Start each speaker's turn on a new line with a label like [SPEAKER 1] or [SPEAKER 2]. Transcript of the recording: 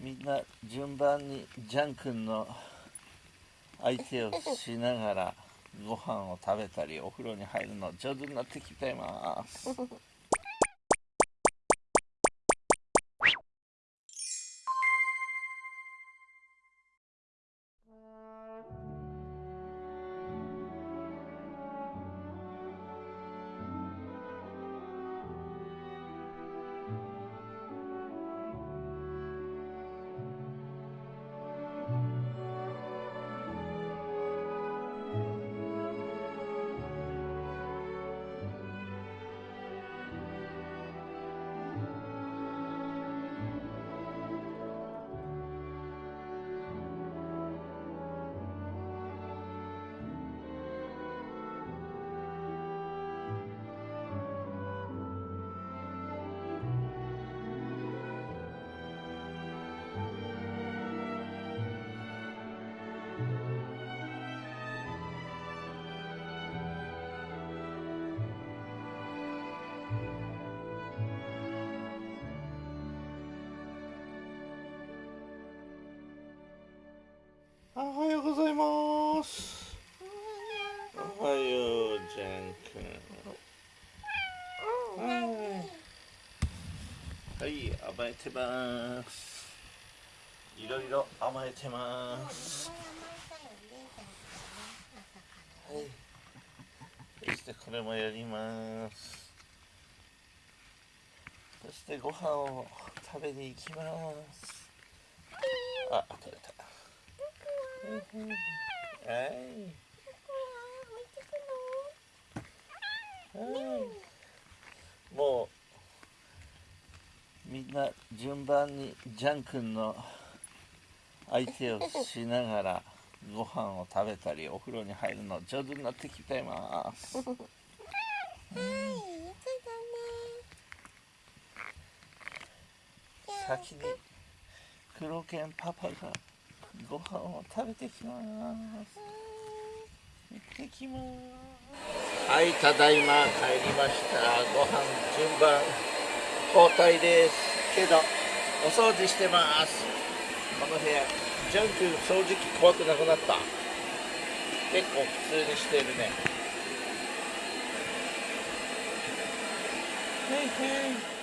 [SPEAKER 1] みんな順番にジャン君の相手をしながらご飯を食べたりお風呂に入るの上手になってきてます。ます。おはようジャン君。はい甘えてます。いろいろ甘えてます。はい。そしてこれもやります。そしてご飯を食べに行きます。あ取れた。もうみんな順番にジャン君の相手をしながらご飯を食べたりお風呂に入るの上手になってきてます。先に黒犬パパがご飯を食べてきます。行ってきますはいただいま帰りました。ご飯順番交代です。けどお掃除してます。この部屋ジャンク掃除機怖くなくなった。結構普通にしてるね。へいへい